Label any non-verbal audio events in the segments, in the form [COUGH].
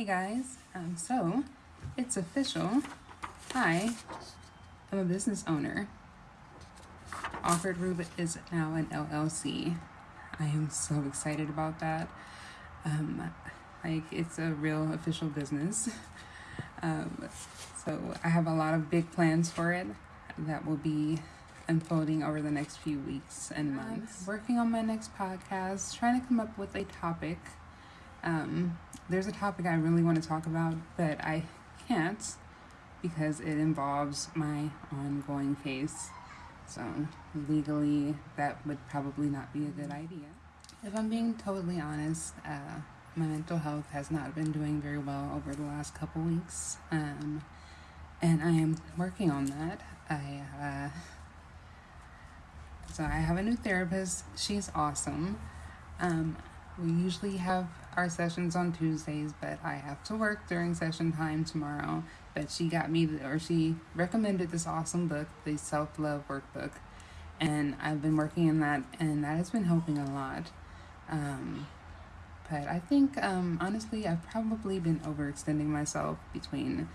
Hey guys, um, so it's official. I am a business owner. Awkward Rube is now an LLC. I am so excited about that. Um, like it's a real official business. Um, so I have a lot of big plans for it that will be unfolding over the next few weeks and months. Working on my next podcast, trying to come up with a topic. Um, there's a topic I really want to talk about, but I can't because it involves my ongoing case. So legally, that would probably not be a good idea. If I'm being totally honest, uh, my mental health has not been doing very well over the last couple weeks, um, and I am working on that. I uh, so I have a new therapist. She's awesome. Um, we usually have our sessions on Tuesdays, but I have to work during session time tomorrow. But she got me, or she recommended this awesome book, the Self Love Workbook, and I've been working in that, and that has been helping a lot. Um, but I think, um, honestly, I've probably been overextending myself between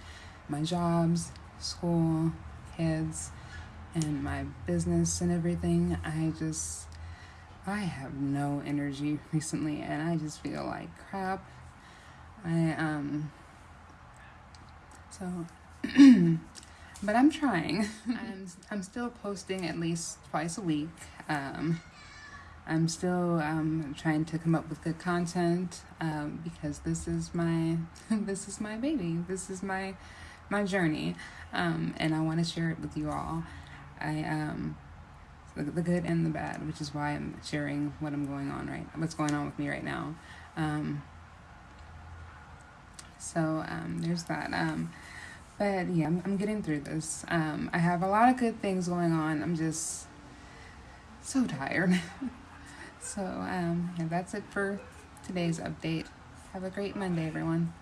my jobs, school, kids, and my business and everything. I just I have no energy [LAUGHS] recently and I just feel like crap. I um so [CLEARS THROAT] but I'm trying. [LAUGHS] I'm I'm still posting at least twice a week. Um I'm still um, trying to come up with good content um, because this is my [LAUGHS] this is my baby. This is my my journey, um, and I want to share it with you all. I um, the, the good and the bad, which is why I'm sharing what I'm going on right, what's going on with me right now. Um, so um, there's that. Um, but yeah, I'm, I'm getting through this. Um, I have a lot of good things going on. I'm just so tired. [LAUGHS] so um, yeah, that's it for today's update. Have a great Monday, everyone.